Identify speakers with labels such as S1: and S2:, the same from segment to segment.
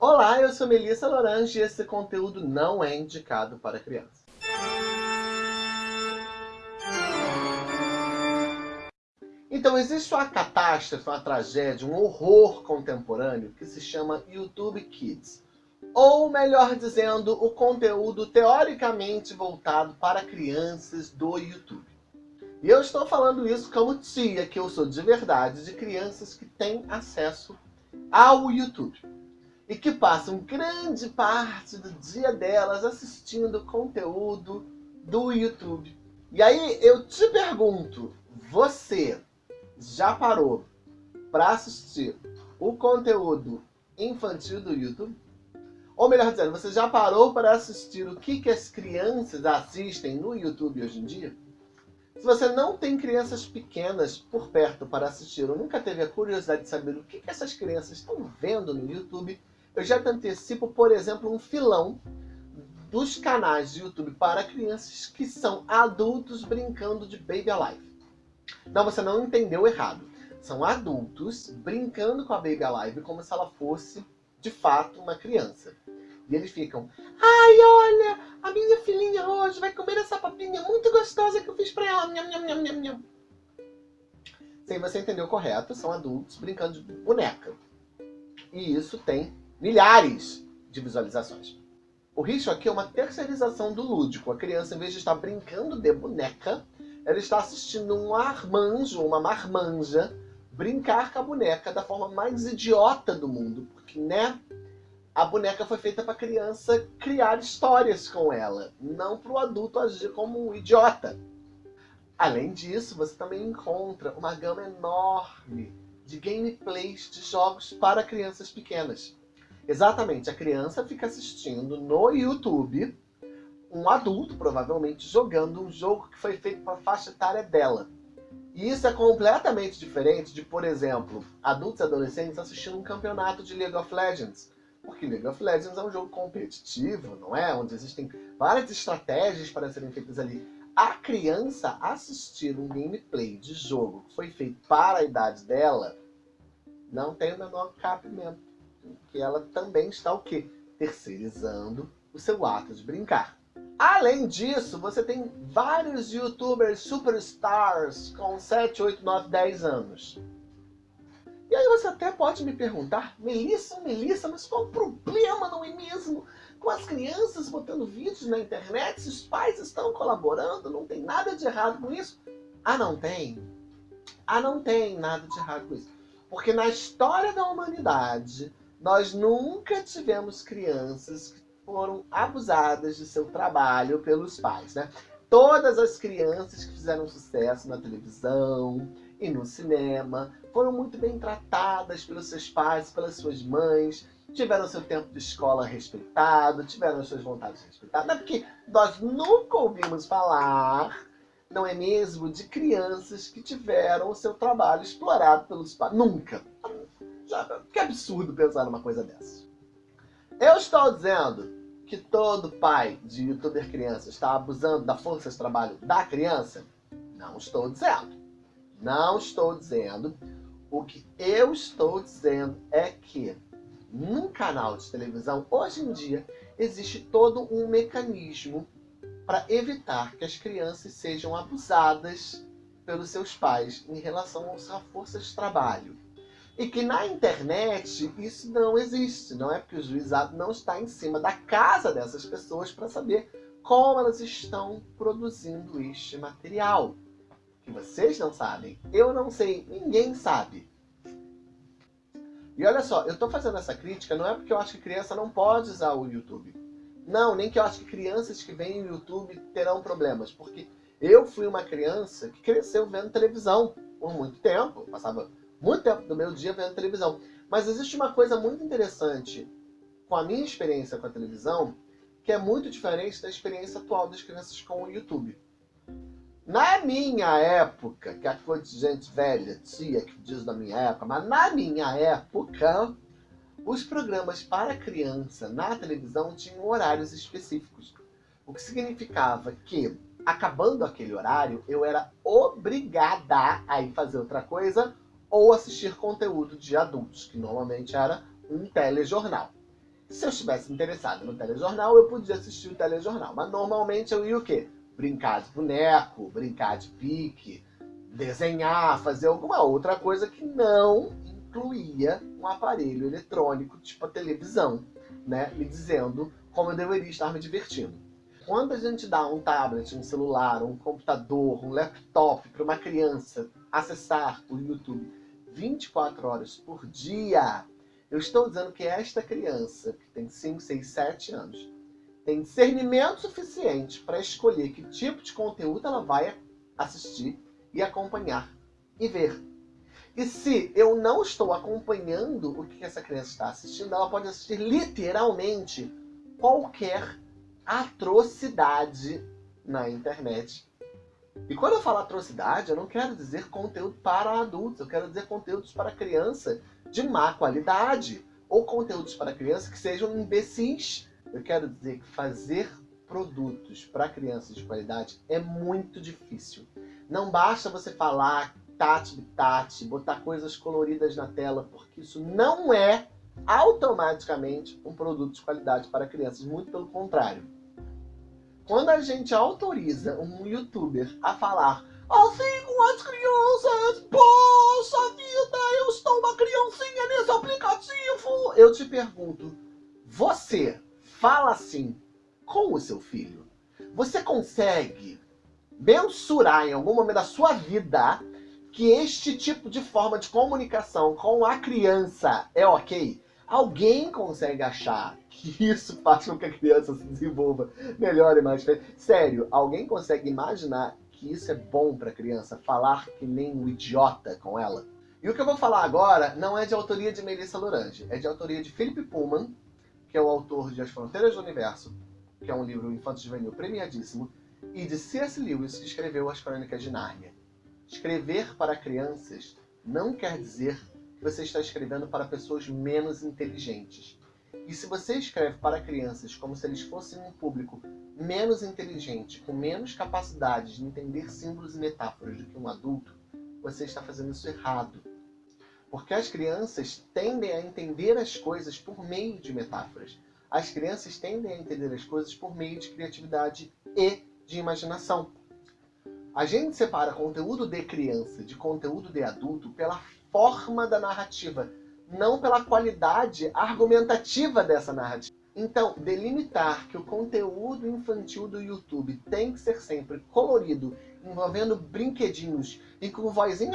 S1: Olá, eu sou Melissa Lorange e esse conteúdo não é indicado para crianças. Então, existe uma catástrofe, uma tragédia, um horror contemporâneo que se chama YouTube Kids. Ou, melhor dizendo, o conteúdo teoricamente voltado para crianças do YouTube. E eu estou falando isso como tia, que eu sou de verdade, de crianças que têm acesso ao YouTube. E que passam grande parte do dia delas assistindo conteúdo do YouTube. E aí eu te pergunto, você já parou para assistir o conteúdo infantil do YouTube? Ou melhor dizendo, você já parou para assistir o que, que as crianças assistem no YouTube hoje em dia? Se você não tem crianças pequenas por perto para assistir ou nunca teve a curiosidade de saber o que essas crianças estão vendo no YouTube, eu já te antecipo, por exemplo, um filão dos canais de YouTube para crianças que são adultos brincando de Baby Alive. Não, você não entendeu errado. São adultos brincando com a Baby Alive como se ela fosse, de fato, uma criança. E eles ficam, ai, olha, a minha filhinha hoje vai comer essa papinha muito gostosa que eu fiz pra ela. Nham. Sim, você entendeu correto, são adultos brincando de boneca. E isso tem milhares de visualizações. O risco aqui é uma terceirização do lúdico. A criança, em vez de estar brincando de boneca, ela está assistindo um armanjo, uma marmanja, brincar com a boneca da forma mais idiota do mundo. Porque, né, a boneca foi feita para a criança criar histórias com ela, não para o adulto agir como um idiota. Além disso, você também encontra uma gama enorme de gameplays de jogos para crianças pequenas. Exatamente, a criança fica assistindo no YouTube um adulto, provavelmente, jogando um jogo que foi feito para a faixa etária dela. E isso é completamente diferente de, por exemplo, adultos e adolescentes assistindo um campeonato de League of Legends porque League of Legends é um jogo competitivo, não é? Onde existem várias estratégias para serem feitas ali. A criança assistir um gameplay de jogo que foi feito para a idade dela, não tem o menor cabimento. Que ela também está o quê? Terceirizando o seu ato de brincar. Além disso, você tem vários youtubers superstars com 7, 8, 9, 10 anos e aí você até pode me perguntar, Melissa, Melissa, mas qual o problema, não é mesmo? Com as crianças botando vídeos na internet, se os pais estão colaborando, não tem nada de errado com isso? Ah, não tem? Ah, não tem nada de errado com isso. Porque na história da humanidade, nós nunca tivemos crianças que foram abusadas de seu trabalho pelos pais, né? Todas as crianças que fizeram sucesso na televisão, e no cinema, foram muito bem tratadas pelos seus pais, pelas suas mães, tiveram seu tempo de escola respeitado, tiveram suas vontades respeitadas. É porque nós nunca ouvimos falar, não é mesmo, de crianças que tiveram o seu trabalho explorado pelos pais. Nunca. Que absurdo pensar numa coisa dessa. Eu estou dizendo que todo pai de youtuber criança está abusando da força de trabalho da criança? Não estou dizendo. Não estou dizendo. O que eu estou dizendo é que num canal de televisão, hoje em dia, existe todo um mecanismo para evitar que as crianças sejam abusadas pelos seus pais em relação à força de trabalho. E que na internet isso não existe, não é porque o juizado não está em cima da casa dessas pessoas para saber como elas estão produzindo este material que vocês não sabem, eu não sei, ninguém sabe. E olha só, eu estou fazendo essa crítica não é porque eu acho que criança não pode usar o YouTube. Não, nem que eu acho que crianças que veem o YouTube terão problemas. Porque eu fui uma criança que cresceu vendo televisão por muito tempo. Passava muito tempo do meu dia vendo televisão. Mas existe uma coisa muito interessante com a minha experiência com a televisão, que é muito diferente da experiência atual das crianças com o YouTube. Na minha época, que é coisa de gente velha, tia, que diz da minha época, mas na minha época, os programas para criança na televisão tinham horários específicos. O que significava que, acabando aquele horário, eu era obrigada a ir fazer outra coisa ou assistir conteúdo de adultos, que normalmente era um telejornal. Se eu estivesse interessado no telejornal, eu podia assistir o telejornal. Mas normalmente eu ia o quê? Brincar de boneco, brincar de pique, desenhar, fazer alguma outra coisa que não incluía um aparelho eletrônico, tipo a televisão, né? Me dizendo como eu deveria estar me divertindo. Quando a gente dá um tablet, um celular, um computador, um laptop para uma criança acessar o YouTube 24 horas por dia, eu estou dizendo que esta criança, que tem 5, 6, 7 anos, tem discernimento suficiente para escolher que tipo de conteúdo ela vai assistir e acompanhar e ver. E se eu não estou acompanhando o que essa criança está assistindo, ela pode assistir literalmente qualquer atrocidade na internet. E quando eu falo atrocidade, eu não quero dizer conteúdo para adultos, eu quero dizer conteúdos para criança de má qualidade. Ou conteúdos para criança que sejam imbecis. Eu quero dizer que fazer produtos para crianças de qualidade é muito difícil. Não basta você falar tate tate, botar coisas coloridas na tela, porque isso não é automaticamente um produto de qualidade para crianças, muito pelo contrário. Quando a gente autoriza um youtuber a falar assim com as crianças, poxa vida, eu estou uma criancinha nesse aplicativo, eu te pergunto, você fala assim com o seu filho? Você consegue mensurar em algum momento da sua vida que este tipo de forma de comunicação com a criança é ok? Alguém consegue achar que isso faz com que a criança se desenvolva melhor e mais feliz? Sério, alguém consegue imaginar que isso é bom para a criança, falar que nem um idiota com ela? E o que eu vou falar agora não é de autoria de Melissa Lorange, é de autoria de Philip Pullman, que é o autor de As Fronteiras do Universo, que é um livro infanto-juvenil premiadíssimo, e de C.S. Lewis, que escreveu As Crônicas de Nárnia. Escrever para crianças não quer dizer você está escrevendo para pessoas menos inteligentes. E se você escreve para crianças como se eles fossem um público menos inteligente, com menos capacidade de entender símbolos e metáforas do que um adulto, você está fazendo isso errado. Porque as crianças tendem a entender as coisas por meio de metáforas. As crianças tendem a entender as coisas por meio de criatividade e de imaginação. A gente separa conteúdo de criança de conteúdo de adulto pela forma da narrativa, não pela qualidade argumentativa dessa narrativa. Então, delimitar que o conteúdo infantil do YouTube tem que ser sempre colorido, envolvendo brinquedinhos e com vozinha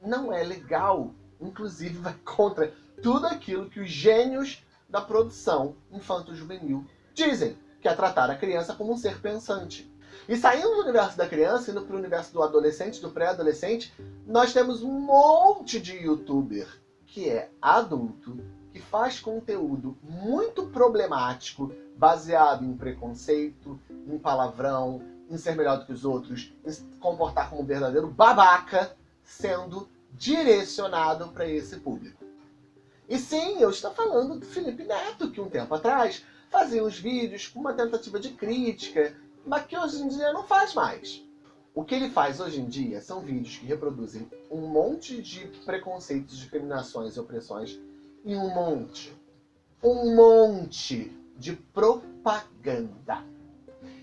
S1: não é legal. Inclusive vai contra tudo aquilo que os gênios da produção infanto-juvenil dizem, que é tratar a criança como um ser pensante. E saindo do universo da criança, indo para o universo do adolescente, do pré-adolescente, nós temos um monte de youtuber que é adulto, que faz conteúdo muito problemático, baseado em preconceito, em palavrão, em ser melhor do que os outros, em se comportar como um verdadeiro babaca, sendo direcionado para esse público. E sim, eu estou falando do Felipe Neto, que um tempo atrás fazia uns vídeos com uma tentativa de crítica mas que hoje em dia não faz mais. O que ele faz hoje em dia são vídeos que reproduzem um monte de preconceitos, discriminações e opressões e um monte, um monte de propaganda.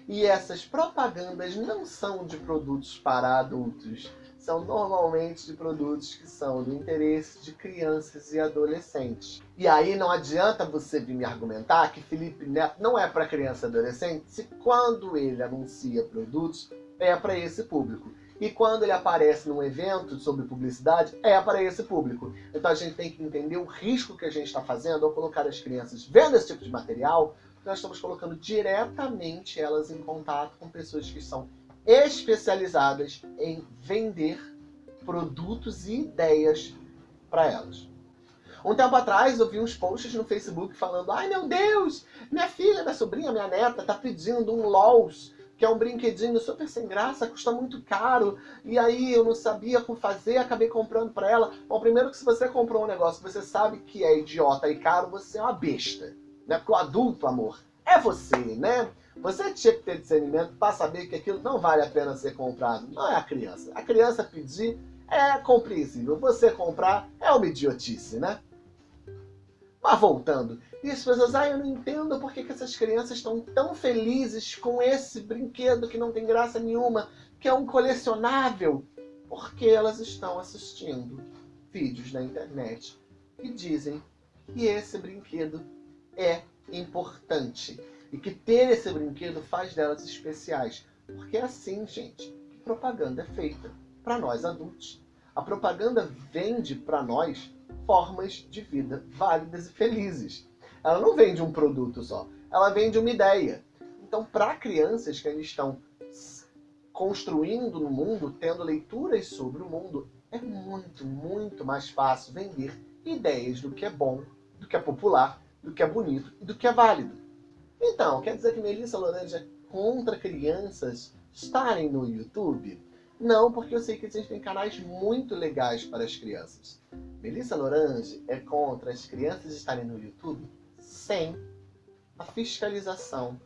S1: E essas propagandas não são de produtos para adultos, são normalmente de produtos que são do interesse de crianças e adolescentes. E aí não adianta você vir me argumentar que Felipe Neto não é para criança e adolescente se quando ele anuncia produtos é para esse público. E quando ele aparece num evento sobre publicidade, é para esse público. Então a gente tem que entender o risco que a gente está fazendo ao colocar as crianças vendo esse tipo de material, porque nós estamos colocando diretamente elas em contato com pessoas que são especializadas em vender produtos e ideias para elas. Um tempo atrás eu vi uns posts no Facebook falando Ai meu Deus, minha filha, minha sobrinha, minha neta tá pedindo um LOLs, que é um brinquedinho super sem graça, custa muito caro, e aí eu não sabia como fazer, acabei comprando para ela. Bom, primeiro que se você comprou um negócio que você sabe que é idiota e caro, você é uma besta. Né? Porque o adulto, amor, é você, né? Você tinha que ter discernimento para saber que aquilo não vale a pena ser comprado. Não é a criança. A criança pedir é compreensível. Você comprar é uma idiotice, né? Mas voltando, e as pessoas, ah, eu não entendo por que, que essas crianças estão tão felizes com esse brinquedo que não tem graça nenhuma, que é um colecionável, porque elas estão assistindo vídeos na internet que dizem que esse brinquedo é importante e que ter esse brinquedo faz delas especiais. Porque é assim, gente, que propaganda é feita para nós adultos. A propaganda vende para nós formas de vida válidas e felizes. Ela não vende um produto só, ela vende uma ideia. Então, para crianças que ainda estão construindo no mundo, tendo leituras sobre o mundo, é muito, muito mais fácil vender ideias do que é bom, do que é popular, do que é bonito e do que é válido. Então, quer dizer que Melissa Lorange é contra crianças estarem no YouTube? Não, porque eu sei que existem canais muito legais para as crianças. Melissa Lorange é contra as crianças estarem no YouTube sem a fiscalização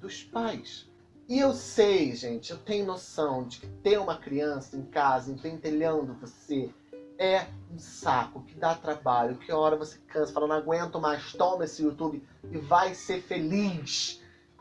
S1: dos pais. E eu sei, gente, eu tenho noção de que ter uma criança em casa empentelhando você é um saco, que dá trabalho, que hora você cansa, fala, não aguento mais, toma esse YouTube e vai ser feliz.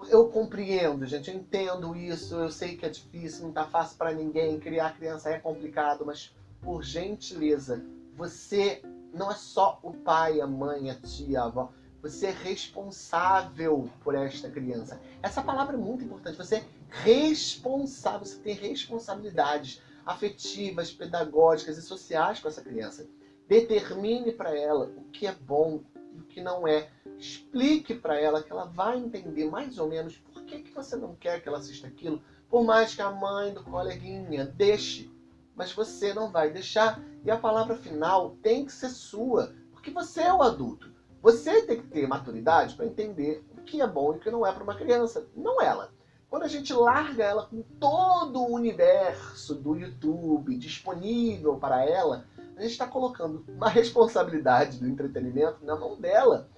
S1: Eu compreendo, gente, eu entendo isso, eu sei que é difícil, não tá fácil para ninguém, criar criança é complicado, mas por gentileza, você não é só o pai, a mãe, a tia, a avó, você é responsável por esta criança. Essa palavra é muito importante. Você é responsável, você tem responsabilidades afetivas, pedagógicas e sociais com essa criança. Determine para ela o que é bom e o que não é. Explique para ela que ela vai entender mais ou menos por que, que você não quer que ela assista aquilo, por mais que a mãe do coleguinha deixe. Mas você não vai deixar. E a palavra final tem que ser sua, porque você é o adulto. Você tem que ter maturidade para entender o que é bom e o que não é para uma criança, não ela. Quando a gente larga ela com todo o universo do YouTube disponível para ela, a gente está colocando uma responsabilidade do entretenimento na mão dela.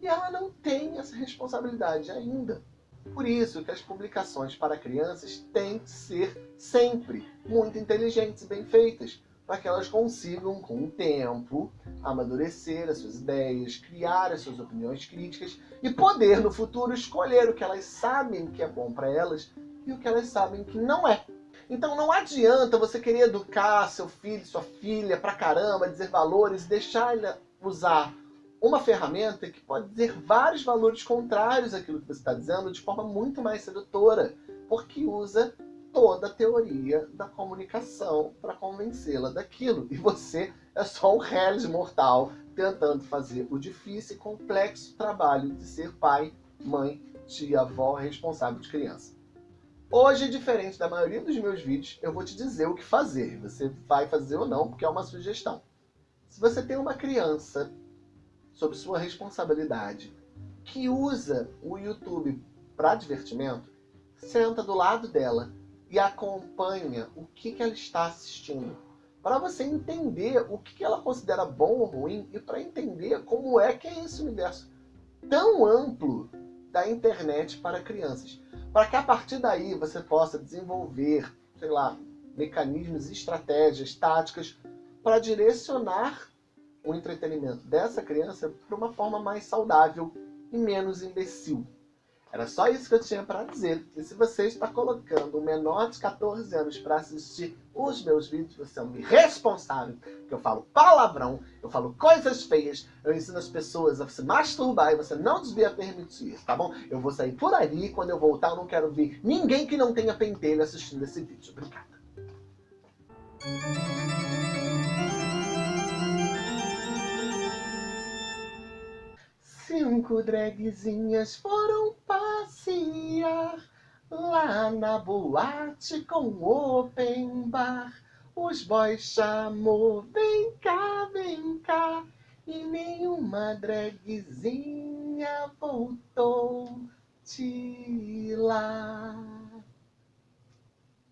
S1: E ela não tem essa responsabilidade ainda. Por isso que as publicações para crianças têm que ser sempre muito inteligentes e bem feitas para que elas consigam, com o tempo, amadurecer as suas ideias, criar as suas opiniões críticas e poder, no futuro, escolher o que elas sabem que é bom para elas e o que elas sabem que não é. Então não adianta você querer educar seu filho, sua filha pra caramba, dizer valores, deixar ele usar uma ferramenta que pode dizer vários valores contrários àquilo que você está dizendo de forma muito mais sedutora, porque usa toda a teoria da comunicação para convencê-la daquilo. E você é só um réis mortal tentando fazer o difícil e complexo trabalho de ser pai, mãe, tia, avó, responsável de criança. Hoje, diferente da maioria dos meus vídeos, eu vou te dizer o que fazer. Você vai fazer ou não, porque é uma sugestão. Se você tem uma criança sob sua responsabilidade que usa o YouTube para divertimento, senta do lado dela e acompanha o que, que ela está assistindo. Para você entender o que, que ela considera bom ou ruim e para entender como é que é esse universo tão amplo da internet para crianças. Para que a partir daí você possa desenvolver, sei lá, mecanismos, estratégias, táticas para direcionar o entretenimento dessa criança para uma forma mais saudável e menos imbecil. Era só isso que eu tinha para dizer. E se você está colocando um menor de 14 anos para assistir os meus vídeos, você é um irresponsável. Porque eu falo palavrão, eu falo coisas feias, eu ensino as pessoas a se masturbar e você não devia permitir isso, tá bom? Eu vou sair por ali e quando eu voltar eu não quero ver ninguém que não tenha pentelho assistindo esse vídeo. Obrigada. Cinco dragzinhas foram passear lá na boate com open bar. Os boys chamou, vem cá, vem cá. E nenhuma dragzinha voltou de lá.